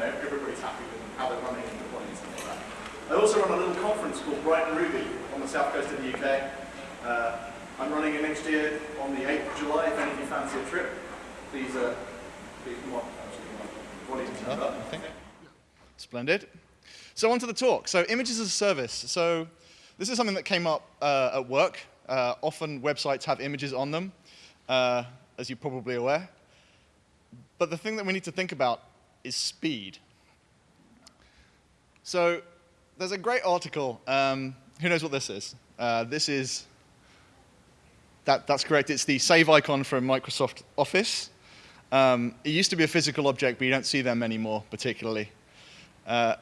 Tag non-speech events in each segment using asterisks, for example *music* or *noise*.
know everybody's happy with how they're running and deploying and stuff like that. I also run a little conference called Brighton Ruby on the south coast of the UK. Uh, I'm running it next year on the 8th of July. If any of you fancy a trip, please, uh, please come on. Volume turned up. Splendid. So on to the talk. So images as a service. So this is something that came up uh, at work. Uh, often websites have images on them, uh, as you're probably aware. But the thing that we need to think about is speed. So there's a great article. Um, who knows what this is? Uh, this is, that, that's correct. It's the save icon from Microsoft Office. Um, it used to be a physical object, but you don't see them anymore particularly. Uh,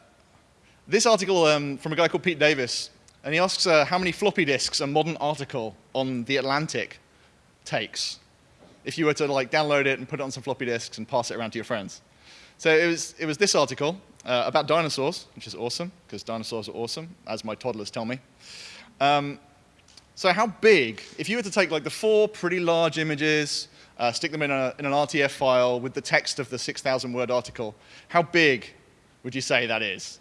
this article um, from a guy called Pete Davis, and he asks uh, how many floppy disks a modern article on The Atlantic takes if you were to like download it and put it on some floppy disks and pass it around to your friends. So it was, it was this article uh, about dinosaurs, which is awesome, because dinosaurs are awesome, as my toddlers tell me. Um, so how big, if you were to take like the four pretty large images, uh, stick them in, a, in an RTF file with the text of the 6,000 word article, how big would you say that is?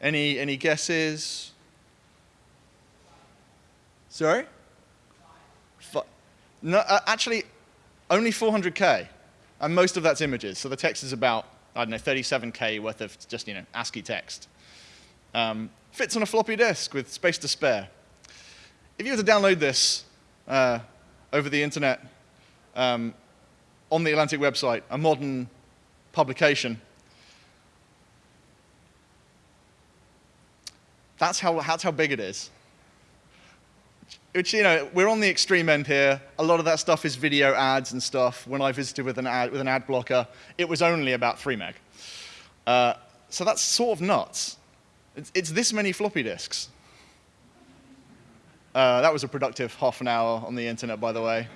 Any, any guesses? Sorry? no, uh, actually, only 400K, and most of that's images. So the text is about, I don't know, 37K worth of just, you know, ASCII text. Um, fits on a floppy disk with space to spare. If you were to download this uh, over the internet um, on the Atlantic website, a modern publication, that's how, that's how big it is which, you know, we're on the extreme end here. A lot of that stuff is video ads and stuff. When I visited with an ad, with an ad blocker, it was only about 3 meg. Uh, so that's sort of nuts. It's, it's this many floppy disks. Uh, that was a productive half an hour on the internet, by the way.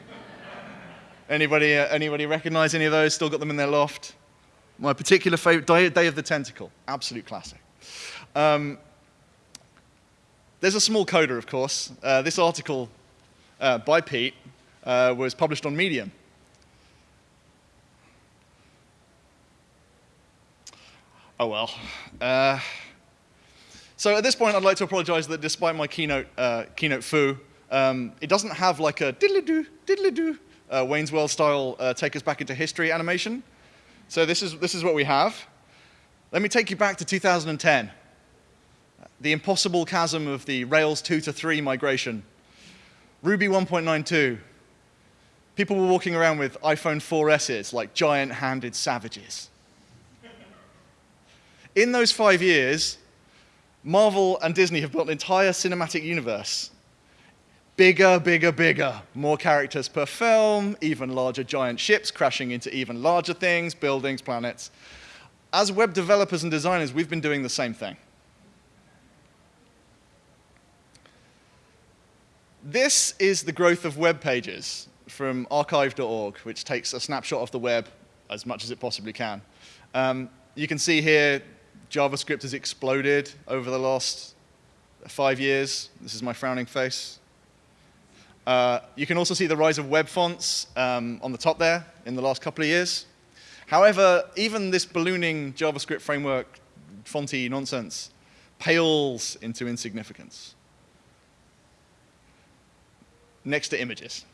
anybody, uh, anybody recognize any of those? Still got them in their loft? My particular favorite, Day, of the Tentacle, absolute classic. Um, there's a small coda, of course. Uh, this article uh, by Pete uh, was published on Medium. Oh well. Uh, so at this point, I'd like to apologize that despite my keynote, uh, keynote foo, um, it doesn't have like a diddly-doo, diddly-doo, uh, Wayne's World style take us back into history animation. So this is, this is what we have. Let me take you back to 2010 the impossible chasm of the Rails 2 to 3 migration. Ruby 1.92. People were walking around with iPhone 4Ss like giant-handed savages. In those five years, Marvel and Disney have built an entire cinematic universe. Bigger, bigger, bigger. More characters per film, even larger giant ships crashing into even larger things, buildings, planets. As web developers and designers, we've been doing the same thing. This is the growth of web pages from archive.org, which takes a snapshot of the web as much as it possibly can. Um, you can see here JavaScript has exploded over the last five years. This is my frowning face. Uh, you can also see the rise of web fonts um, on the top there in the last couple of years. However, even this ballooning JavaScript framework fonty nonsense pales into insignificance next to images.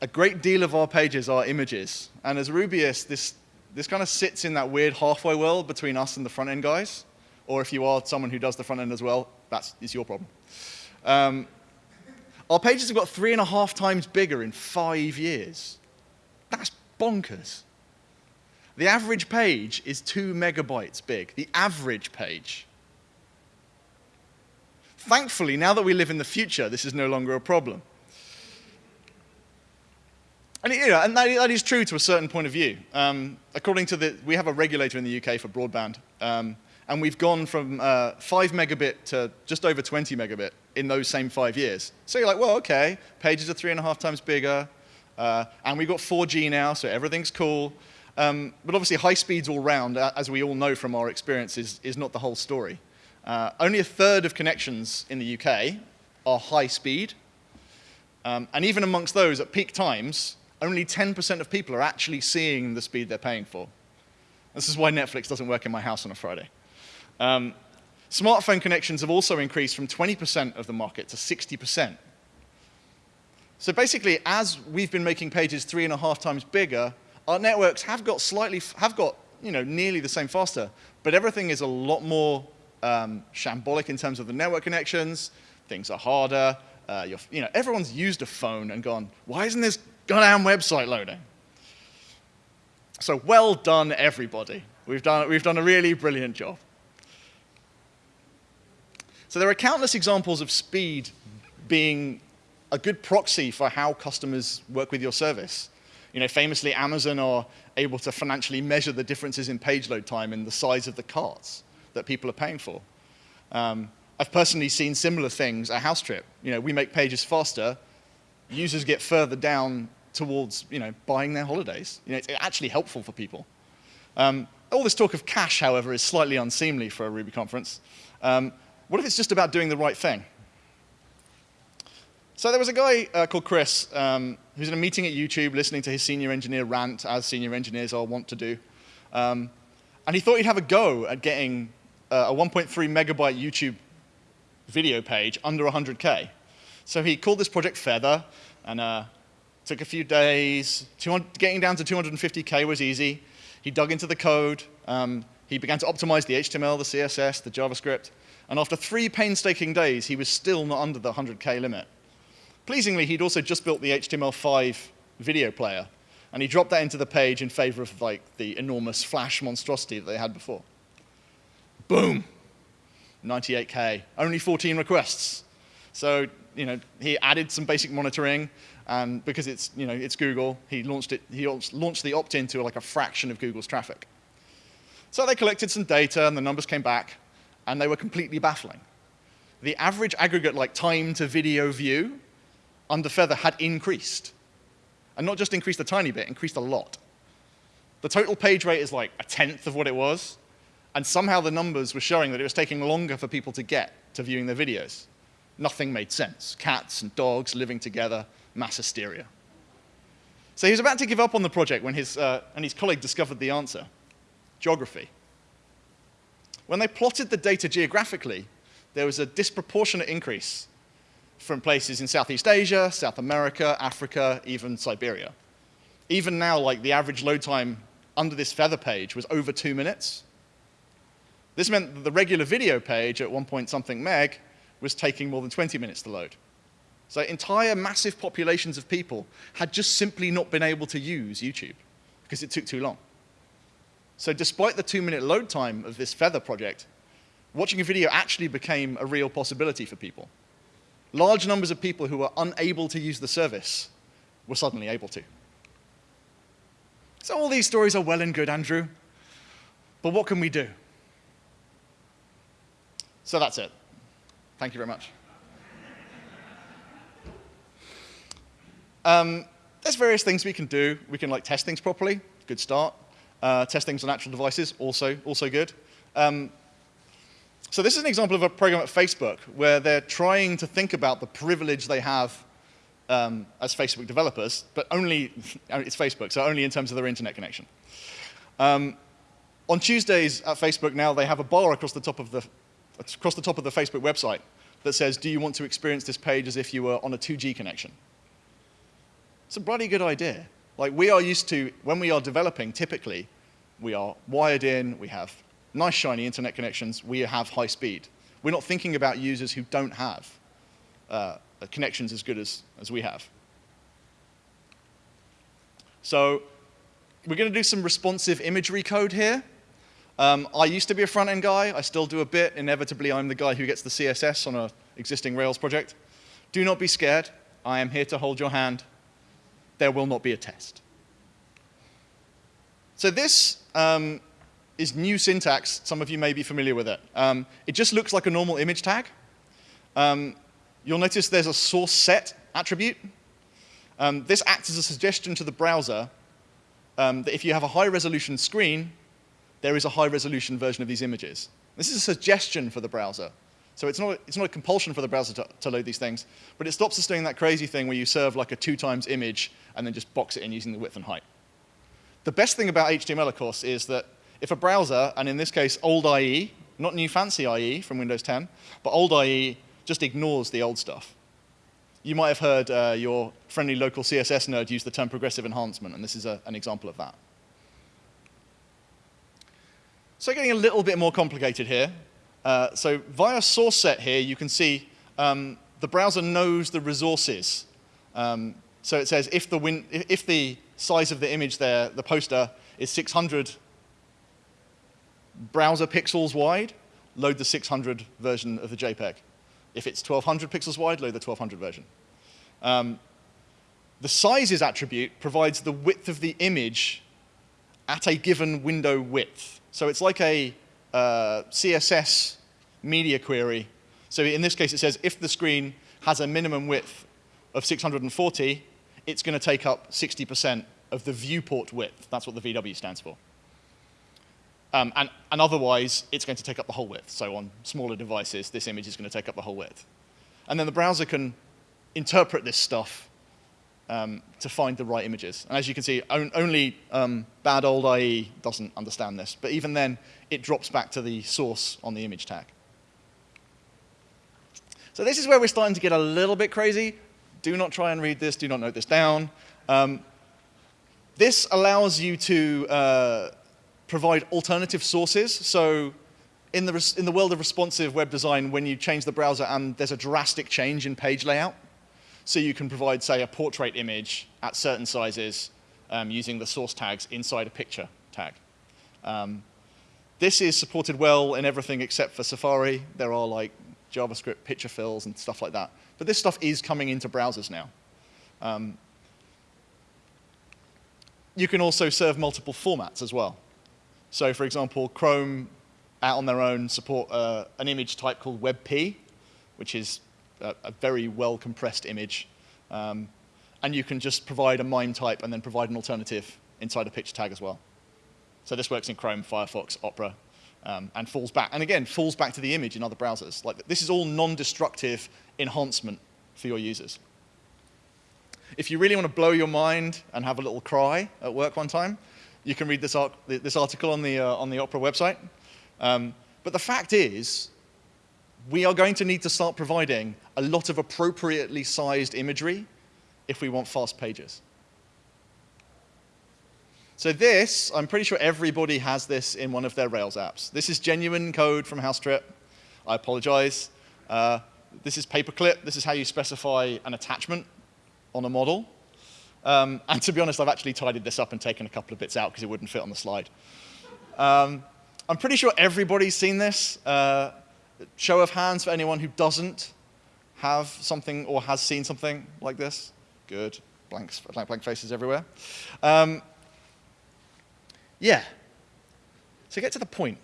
A great deal of our pages are images. And as Rubyists, this, this kind of sits in that weird halfway world between us and the front end guys. Or if you are someone who does the front end as well, that's is your problem. Um, our pages have got three and a half times bigger in five years. That's bonkers. The average page is two megabytes big. The average page. Thankfully, now that we live in the future, this is no longer a problem. And, you know, and that, that is true to a certain point of view. Um, according to the, we have a regulator in the UK for broadband, um, And we've gone from uh, 5 megabit to just over 20 megabit in those same five years. So you're like, well, okay, pages are three and a half times bigger, uh, and we've got 4G now, so everything's cool. Um, but obviously, high speeds all round, as we all know from our experience, is, is not the whole story. Uh, only a third of connections in the UK are high speed. Um, and even amongst those, at peak times, only 10% of people are actually seeing the speed they're paying for. This is why Netflix doesn't work in my house on a Friday. Um, smartphone connections have also increased from 20% of the market to 60%. So basically, as we've been making pages three and a half times bigger, our networks have got slightly, have got, you know, nearly the same faster, but everything is a lot more um, shambolic in terms of the network connections. Things are harder. Uh, you know, everyone's used a phone and gone, why isn't this goddamn website loading? So well done, everybody. We've done, we've done a really brilliant job. So there are countless examples of speed being a good proxy for how customers work with your service. You know, famously, Amazon are able to financially measure the differences in page load time and the size of the carts that people are paying for. Um, I've personally seen similar things at House Trip. You know, we make pages faster, users get further down towards, you know, buying their holidays. You know, it's actually helpful for people. Um, all this talk of cash, however, is slightly unseemly for a Ruby conference. Um, what if it's just about doing the right thing? So there was a guy uh, called Chris um, who's in a meeting at YouTube listening to his senior engineer rant, as senior engineers are wont to do. Um, and he thought he'd have a go at getting uh, a 1.3 megabyte YouTube video page under 100K. So he called this project Feather, and uh, took a few days. getting down to 250K was easy. He dug into the code. Um, he began to optimize the HTML, the CSS, the JavaScript. And after three painstaking days, he was still not under the 100K limit. Pleasingly, he'd also just built the HTML5 video player, and he dropped that into the page in favor of like the enormous Flash monstrosity that they had before. Boom, 98K, only 14 requests. So you know, he added some basic monitoring, and because it's, you know, it's Google, he launched, it, he launched the opt-in to like a fraction of Google's traffic. So they collected some data, and the numbers came back, and they were completely baffling. The average aggregate like time to video view under Feather had increased. And not just increased a tiny bit, increased a lot. The total page rate is like a tenth of what it was, and somehow the numbers were showing that it was taking longer for people to get to viewing their videos. Nothing made sense. Cats and dogs living together, mass hysteria. So he was about to give up on the project when his, uh, and his colleague discovered the answer, geography. When they plotted the data geographically, there was a disproportionate increase from places in Southeast Asia, South America, Africa, even Siberia. Even now, like the average load time under this feather page was over two minutes. This meant that the regular video page at one point something meg was taking more than 20 minutes to load. So entire massive populations of people had just simply not been able to use YouTube because it took too long. So despite the two-minute load time of this Feather project, watching a video actually became a real possibility for people. Large numbers of people who were unable to use the service were suddenly able to. So all these stories are well and good, Andrew. But what can we do? So that's it. Thank you very much. Um, there's various things we can do. We can like test things properly, good start. Uh, test things on actual devices, also, also good. Um, so this is an example of a program at Facebook where they're trying to think about the privilege they have um, as Facebook developers, but only, *laughs* it's Facebook, so only in terms of their internet connection. Um, on Tuesdays at Facebook now, they have a bar across the top of the across the top of the Facebook website that says, do you want to experience this page as if you were on a 2G connection? It's a bloody good idea. Like we are used to, when we are developing, typically, we are wired in, we have nice shiny internet connections, we have high speed. We're not thinking about users who don't have uh, connections as good as, as we have. So we're going to do some responsive imagery code here. Um, I used to be a front-end guy. I still do a bit. Inevitably, I'm the guy who gets the CSS on an existing Rails project. Do not be scared. I am here to hold your hand. There will not be a test. So this um, is new syntax. Some of you may be familiar with it. Um, it just looks like a normal image tag. Um, you'll notice there's a source set attribute. Um, this acts as a suggestion to the browser um, that if you have a high resolution screen, there is a high resolution version of these images. This is a suggestion for the browser. So it's not, it's not a compulsion for the browser to, to, load these things, but it stops us doing that crazy thing where you serve like a two times image and then just box it in using the width and height. The best thing about HTML, of course, is that if a browser, and in this case old IE, not new fancy IE from Windows 10, but old IE just ignores the old stuff. You might have heard uh, your friendly local CSS nerd use the term progressive enhancement, and this is a, an example of that. So getting a little bit more complicated here. Uh, so via source set here, you can see um, the browser knows the resources. Um, so it says if the, win if the size of the image there, the poster, is 600 browser pixels wide, load the 600 version of the JPEG. If it's 1200 pixels wide, load the 1200 version. Um, the sizes attribute provides the width of the image at a given window width. So it's like a uh, CSS media query. So in this case, it says if the screen has a minimum width of 640, it's going to take up 60% of the viewport width. That's what the VW stands for. Um, and, and, otherwise, it's going to take up the whole width. So on smaller devices, this image is going to take up the whole width. And then the browser can interpret this stuff um, to find the right images. And as you can see, on, only um, bad old IE doesn't understand this. But even then, it drops back to the source on the image tag. So this is where we're starting to get a little bit crazy. Do not try and read this. Do not note this down. Um, this allows you to uh, provide alternative sources. So in the, in the world of responsive web design, when you change the browser and there's a drastic change in page layout, so you can provide, say, a portrait image at certain sizes um, using the source tags inside a picture tag. Um, this is supported well in everything except for Safari. There are like JavaScript picture fills and stuff like that. But this stuff is coming into browsers now. Um, you can also serve multiple formats as well. So for example, Chrome out on their own support uh, an image type called WebP, which is a, a very well compressed image. Um, and you can just provide a MIME type and then provide an alternative inside a picture tag as well. So this works in Chrome, Firefox, Opera, um, and falls back. And again, falls back to the image in other browsers. Like this is all non-destructive enhancement for your users. If you really want to blow your mind and have a little cry at work one time, you can read this, this article on the, uh, on the Opera website. Um, but the fact is, we are going to need to start providing a lot of appropriately sized imagery if we want fast pages. So this, I'm pretty sure everybody has this in one of their Rails apps. This is genuine code from Housetrip. I apologize. Uh, this is paperclip. This is how you specify an attachment on a model. Um, and to be honest, I've actually tidied this up and taken a couple of bits out because it wouldn't fit on the slide. Um, I'm pretty sure everybody's seen this. Uh, show of hands for anyone who doesn't have something or has seen something like this. Good. Blanks, blank, blank faces everywhere. Um, yeah. So get to the point.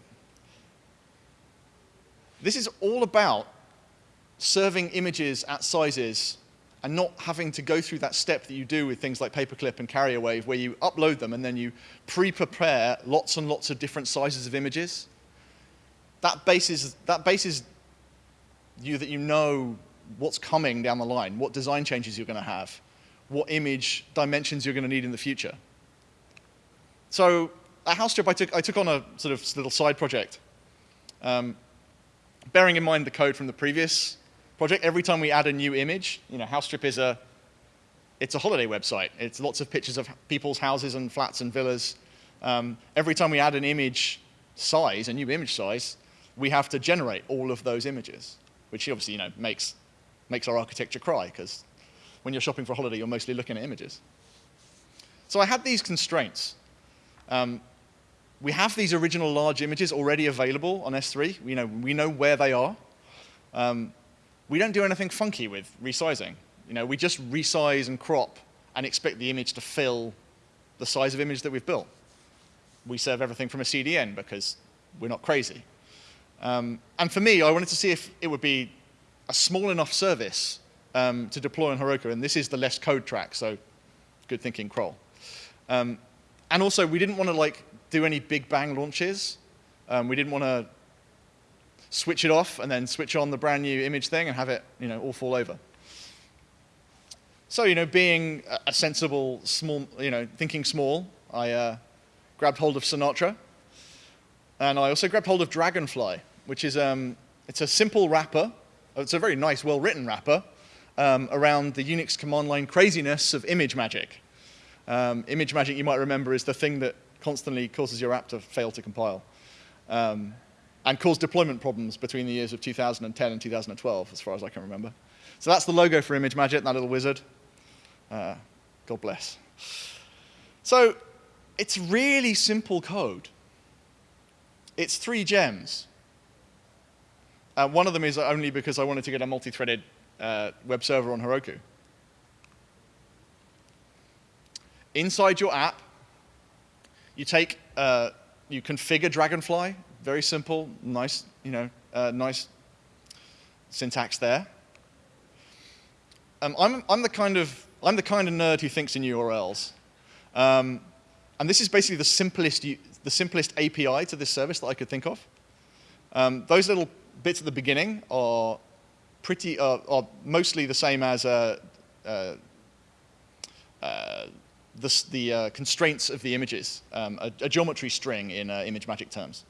This is all about serving images at sizes and not having to go through that step that you do with things like Paperclip and Carrier Wave where you upload them and then you pre-prepare lots and lots of different sizes of images that bases, that bases you that you know what's coming down the line, what design changes you're going to have, what image dimensions you're going to need in the future. So at Housetrip, I took, I took on a sort of little side project. Um, bearing in mind the code from the previous project, every time we add a new image, you know, Housetrip is a, it's a holiday website. It's lots of pictures of people's houses and flats and villas. Um, every time we add an image size, a new image size, we have to generate all of those images, which obviously you know, makes, makes our architecture cry, because when you're shopping for a holiday, you're mostly looking at images. So I had these constraints. Um, we have these original large images already available on S3. We know, we know where they are. Um, we don't do anything funky with resizing. You know, we just resize and crop and expect the image to fill the size of image that we've built. we serve everything from a CDN because we're not crazy. Um, and for me, I wanted to see if it would be a small enough service um, to deploy on Heroku, and this is the less code track, so good thinking, crawl. Um, and also, we didn't want to like do any big bang launches. Um, we didn't want to switch it off and then switch on the brand new image thing and have it you know, all fall over. So, you know, being a sensible, small, you know, thinking small, I uh, grabbed hold of Sinatra. And I also grabbed hold of Dragonfly, which is um, it's a simple wrapper. It's a very nice, well-written wrapper um, around the Unix command line craziness of ImageMagick. Um, ImageMagick, you might remember, is the thing that constantly causes your app to fail to compile um, and caused deployment problems between the years of 2010 and 2012, as far as I can remember. So that's the logo for ImageMagick, that little wizard. Uh, God bless. So it's really simple code. It's three gems. Uh, one of them is only because I wanted to get a multi-threaded uh, web server on Heroku. Inside your app, you take, uh, you configure Dragonfly, very simple, nice, you know, uh, nice syntax there. Um, I'm, I'm, the kind of, I'm the kind of nerd who thinks in URLs. Um, and this is basically the simplest, the simplest API to this service that I could think of. Um, those little bits at the beginning are pretty, uh, are mostly the same as uh, uh, uh the, the uh, constraints of the images, um, a, a, geometry string in uh, ImageMagick terms.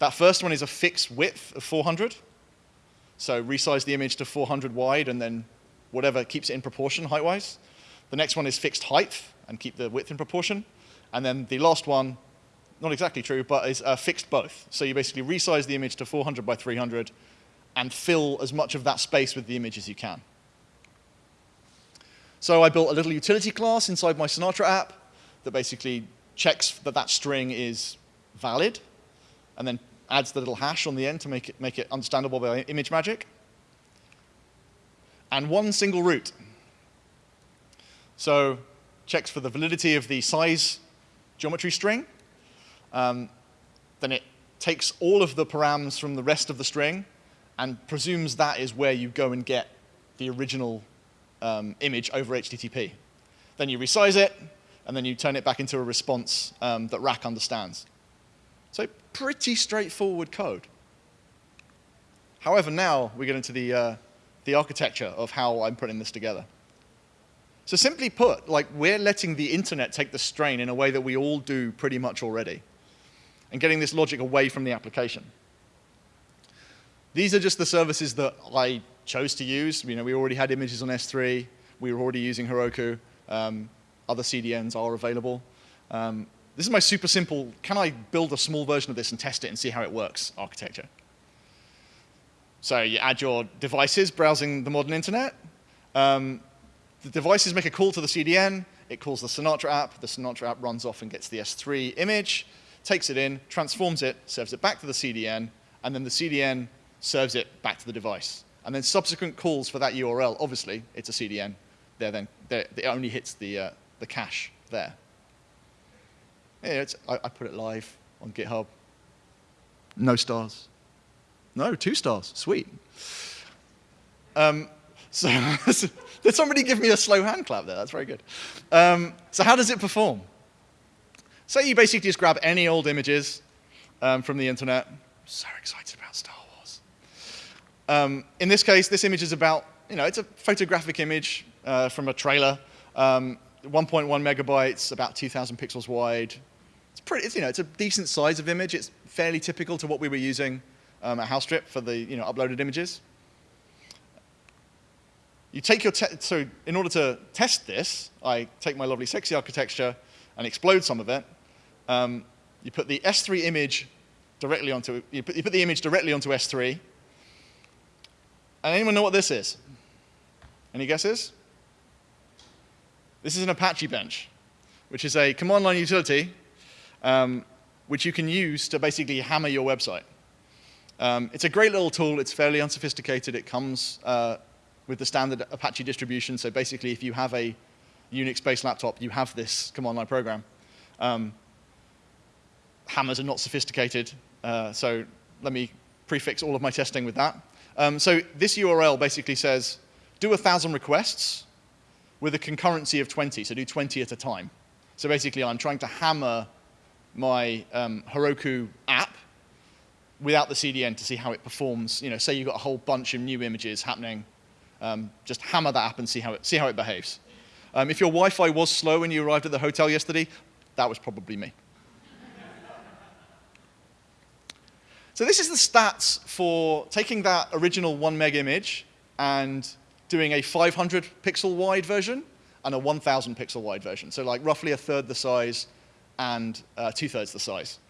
That first one is a fixed width of 400. So resize the image to 400 wide and then whatever keeps it in proportion height-wise. The next one is fixed height and keep the width in proportion. And then the last one, not exactly true, but is uh, fixed both. So you basically resize the image to 400 by 300 and fill as much of that space with the image as you can. So I built a little utility class inside my Sinatra app that basically checks that that string is valid and then adds the little hash on the end to make it, make it understandable by ImageMagick. And one single route. So checks for the validity of the size geometry string. Um, then it takes all of the params from the rest of the string and presumes that is where you go and get the original um, image over HTTP. Then you resize it, and then you turn it back into a response um, that Rack understands. So pretty straightforward code. However, now we get into the, uh, the architecture of how I'm putting this together. So simply put, like we're letting the internet take the strain in a way that we all do pretty much already, and getting this logic away from the application. These are just the services that I chose to use. You know, we already had images on S3. We were already using Heroku. Um, other CDNs are available. Um, this is my super simple, can I build a small version of this and test it and see how it works architecture. So you add your devices browsing the modern internet. Um, the devices make a call to the CDN. It calls the Sinatra app. The Sinatra app runs off and gets the S3 image, takes it in, transforms it, serves it back to the CDN, and then the CDN serves it back to the device. And then subsequent calls for that URL, obviously, it's a CDN. They're then, they're, it only hits the, uh, the cache there. Yeah, I, I put it live on GitHub. No stars. No, two stars. Sweet. Um, *laughs* so did somebody give me a slow hand clap there? That's very good. Um, so how does it perform? Say you basically just grab any old images um, from the internet. I'm So excited about Star Wars. Um, in this case, this image is about, you know, it's a photographic image uh, from a trailer. Um, 1.1 megabytes, about 2,000 pixels wide. It's pretty, it's, you know, it's a decent size of image. It's fairly typical to what we were using um, at Housetrip for the, you know, uploaded images. You take your, so in order to test this, I take my lovely sexy architecture and explode some of it. Um, you put the S3 image directly onto, you put, you put the image directly onto S3. And anyone know what this is? Any guesses? This is an Apache bench, which is a command line utility um, which you can use to basically hammer your website. Um, it's a great little tool. It's fairly unsophisticated. It comes uh, with the standard Apache distribution. So basically, if you have a Unix-based laptop, you have this command line program. Um, hammers are not sophisticated, uh, so let me prefix all of my testing with that. Um, so this URL basically says, do a 1,000 requests with a concurrency of 20, so do 20 at a time. So basically, I'm trying to hammer my um, Heroku app without the CDN to see how it performs. You know, say you've got a whole bunch of new images happening, um, just hammer that app and see how it, see how it behaves. Um, if your Wi-Fi was slow when you arrived at the hotel yesterday, that was probably me. So this is the stats for taking that original one meg image and doing a 500 pixel wide version and a 1,000 pixel wide version. So like roughly a third the size and uh, two thirds the size.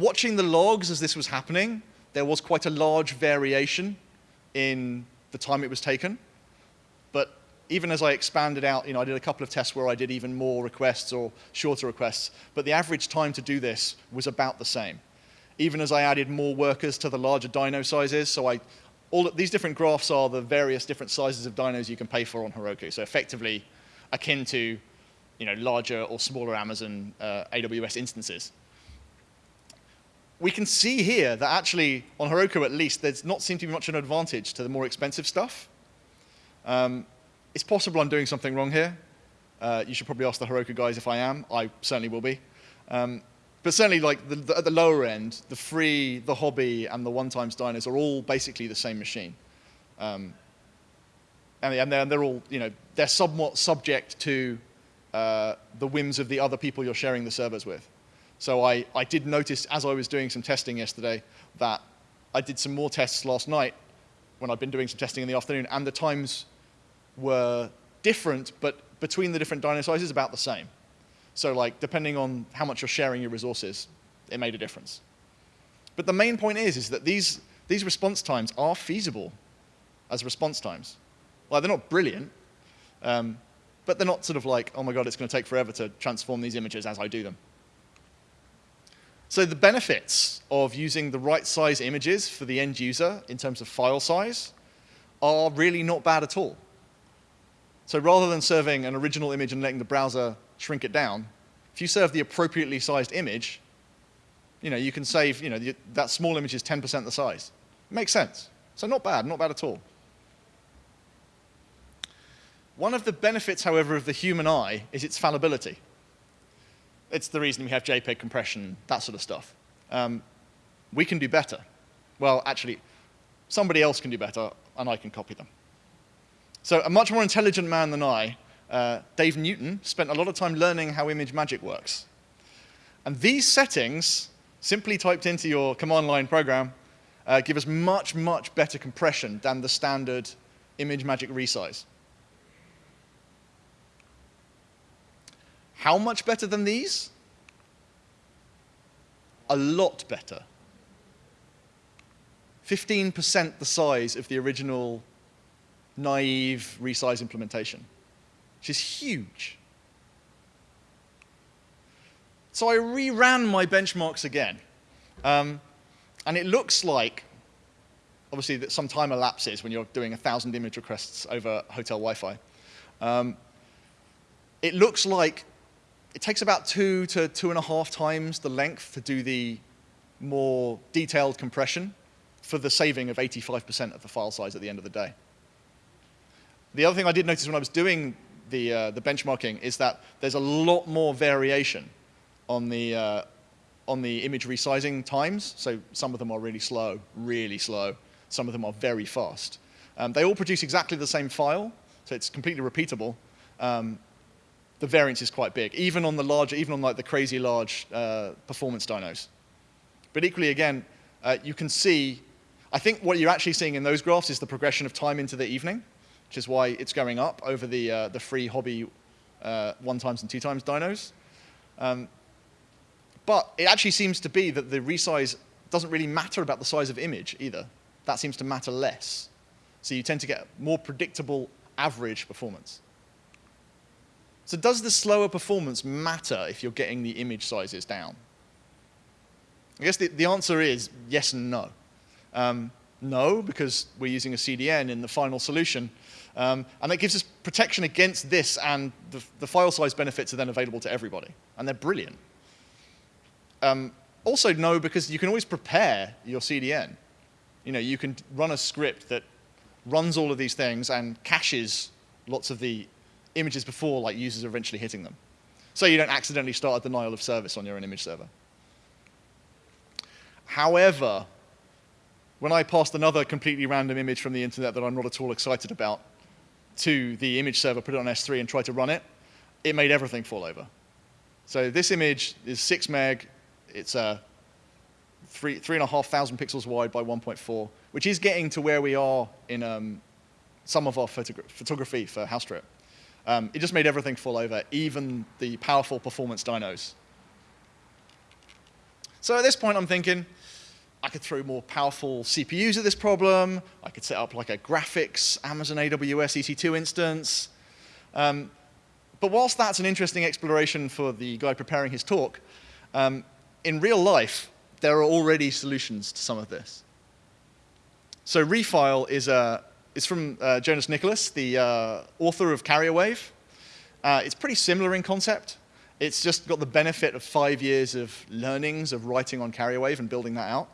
Watching the logs as this was happening, there was quite a large variation in the time it was taken. But even as I expanded out, you know, I did a couple of tests where I did even more requests or shorter requests, but the average time to do this was about the same. Even as I added more workers to the larger dyno sizes, so I, all these different graphs are the various different sizes of dynos you can pay for on Heroku. So effectively akin to you know, larger or smaller Amazon uh, AWS instances. We can see here that actually, on Heroku at least, there's not seem to be much of an advantage to the more expensive stuff. Um, it's possible I'm doing something wrong here. Uh, you should probably ask the Heroku guys if I am. I certainly will be. Um, but certainly, like the, the, at the lower end, the free, the hobby, and the one-times dynos are all basically the same machine. Um, and, and they're, they're, all, you know, they're somewhat subject to uh, the whims of the other people you're sharing the servers with. So I, I did notice as I was doing some testing yesterday that I did some more tests last night when I'd been doing some testing in the afternoon, and the times were different, but between the different dyno sizes, about the same. So like, depending on how much you're sharing your resources, it made a difference. But the main point is, is that these, these response times are feasible as response times. Well, they're not brilliant, um, but they're not sort of like, oh my god, it's going to take forever to transform these images as I do them. So the benefits of using the right size images for the end user in terms of file size are really not bad at all. So rather than serving an original image and letting the browser shrink it down, if you serve the appropriately sized image, you know, you can save, you know, that small image is 10% the size. Makes sense. So not bad, not bad at all. One of the benefits, however, of the human eye is its fallibility. It's the reason we have JPEG compression, that sort of stuff. Um, we can do better. Well, actually, somebody else can do better, and I can copy them. So a much more intelligent man than I, uh, Dave Newton, spent a lot of time learning how ImageMagick works. And these settings, simply typed into your command line program, uh, give us much, much better compression than the standard ImageMagick resize. How much better than these? A lot better. 15% the size of the original naive resize implementation, which is huge. So I reran my benchmarks again. Um, and it looks like, obviously, that some time elapses when you're doing a 1,000 image requests over hotel Wi-Fi. Um, it looks like it takes about two to two and a half times the length to do the more detailed compression for the saving of 85% of the file size at the end of the day. The other thing I did notice when I was doing the, uh, the benchmarking is that there's a lot more variation on the, uh, on the image resizing times. So some of them are really slow, really slow. Some of them are very fast. Um, they all produce exactly the same file, so it's completely repeatable. Um, the variance is quite big, even on the larger, even on like the crazy large uh, performance dynos. But equally, again, uh, you can see, I think what you're actually seeing in those graphs is the progression of time into the evening, which is why it's going up over the, uh, the free hobby uh, one times and two times dynos. Um, but it actually seems to be that the resize doesn't really matter about the size of image either. That seems to matter less. So you tend to get more predictable average performance. So does the slower performance matter if you're getting the image sizes down? I guess the, the answer is yes and no. Um, no, because we're using a CDN in the final solution. Um, and that gives us protection against this, and the, the, file size benefits are then available to everybody. And they're brilliant. Um, also, no, because you can always prepare your CDN. You know, you can run a script that runs all of these things and caches lots of the images before like users are eventually hitting them. So you don't accidentally start a denial of service on your own image server. However, when I passed another completely random image from the internet that I'm not at all excited about to the image server, put it on S3 and tried to run it, it made everything fall over. So this image is six meg, it's a three, three and a half thousand pixels wide by 1.4, which is getting to where we are in um, some of our photogra photography for House Trip. Um, it just made everything fall over, even the powerful performance dynos. So at this point, I'm thinking, I could throw more powerful CPUs at this problem. I could set up like a graphics Amazon AWS EC2 instance. Um, but whilst that's an interesting exploration for the guy preparing his talk, um, in real life, there are already solutions to some of this. So Refile is, a, is from uh, Jonas Nicklas, the uh, author of Carrier Wave. Uh, it's pretty similar in concept. It's just got the benefit of five years of learnings of writing on Carrier Wave and building that out.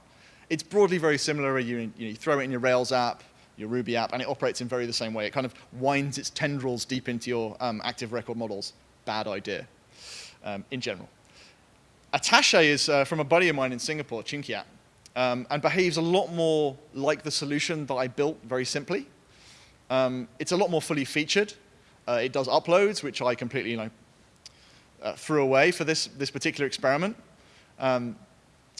It's broadly very similar. You, you, throw it in your Rails app, your Ruby app, and it operates in very the same way. It kind of winds its tendrils deep into your um, active record models. Bad idea um, in general. Attache is uh, from a buddy of mine in Singapore, Choonkeat, um, and behaves a lot more like the solution that I built very simply. Um, it's a lot more fully featured. Uh, it does uploads, which I completely you know, uh, threw away for this, this particular experiment. Um,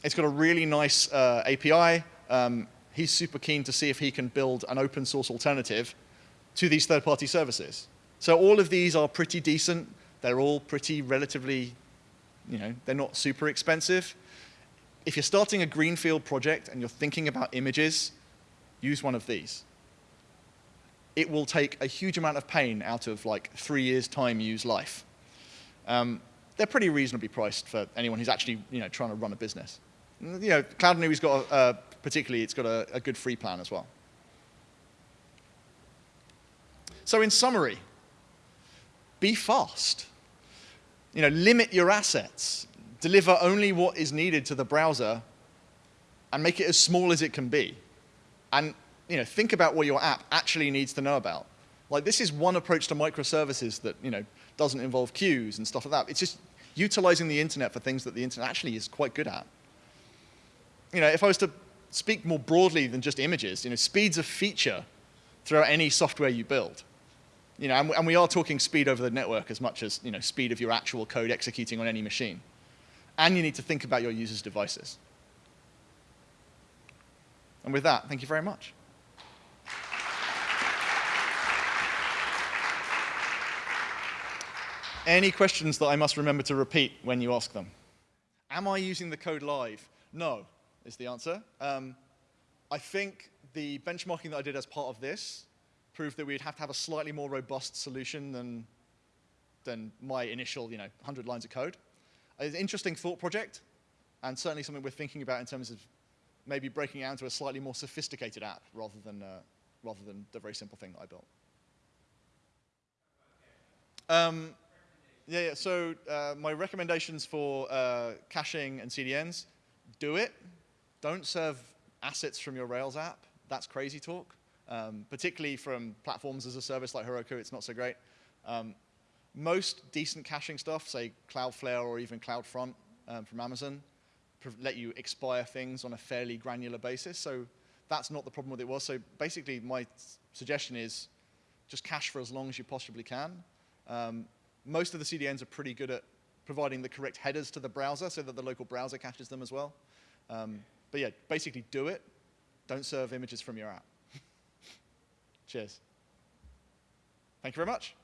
it's got a really nice uh, API. Um, he's super keen to see if he can build an open source alternative to these third-party services. So all of these are pretty decent. They're all pretty relatively you know, they're not super expensive. If you're starting a greenfield project and you're thinking about images, use one of these. It will take a huge amount of pain out of like three years time use life. Um, they're pretty reasonably priced for anyone who's actually you know, trying to run a business. You know, Cloudinary's got, a, particularly, it's got a, a good free plan as well. So in summary, be fast you know, limit your assets, deliver only what is needed to the browser, and make it as small as it can be. And you know, think about what your app actually needs to know about. Like this is one approach to microservices that you know, doesn't involve queues and stuff like that. It's just utilizing the internet for things that the internet actually is quite good at. You know, if I was to speak more broadly than just images, you know, speed's a feature throughout any software you build. You know, and, and we are talking speed over the network as much as you know, speed of your actual code executing on any machine. And you need to think about your users' devices. And with that, thank you very much. Any questions that I must remember to repeat when you ask them? Am I using the code live? No, is the answer. Um, I think the benchmarking that I did as part of this proved that we'd have to have a slightly more robust solution than, than my initial, you know, 100 lines of code. It's an interesting thought project, and certainly something we're thinking about in terms of maybe breaking it out into a slightly more sophisticated app rather than, uh, rather than the very simple thing that I built. Um, yeah, yeah, so uh, my recommendations for uh, caching and CDNs, do it. Don't serve assets from your Rails app. That's crazy talk um, particularly from platforms as a service like Heroku, it's not so great. Um, most decent caching stuff, say Cloudflare or even CloudFront um, from Amazon, let you expire things on a fairly granular basis. So that's not the problem with it was. So basically, my suggestion is just cache for as long as you possibly can. Um, most of the CDNs are pretty good at providing the correct headers to the browser so that the local browser caches them as well. Um, but yeah, basically do it. Don't serve images from your app. *laughs* Cheers. Thank you very much.